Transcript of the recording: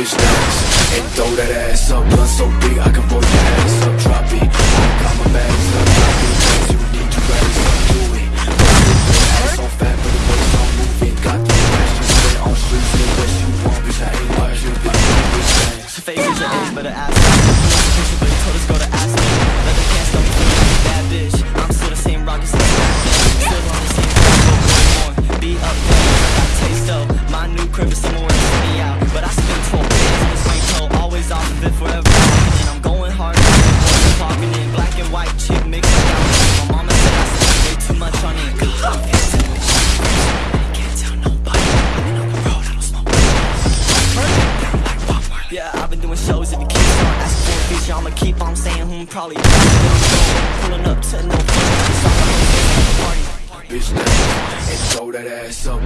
bitch dance And throw that ass up Blunt so big I can blow your ass up Drop it, I got my bags up Drop it, things you need to raise Do it, ass so fat But the waist on moving Got the ass just spit on streets And what you want bitch I ain't what you think Bitch dance Favorite's an ass but the ass Forever. And I'm going hard, talking in black and white chick mixed up. My mama said I spent way too much on it. I yeah, I've been doing shows. If you keep on asking for a feature, I'ma keep on saying who I'm probably pulling up to no party. Bitch, and throw that ass up,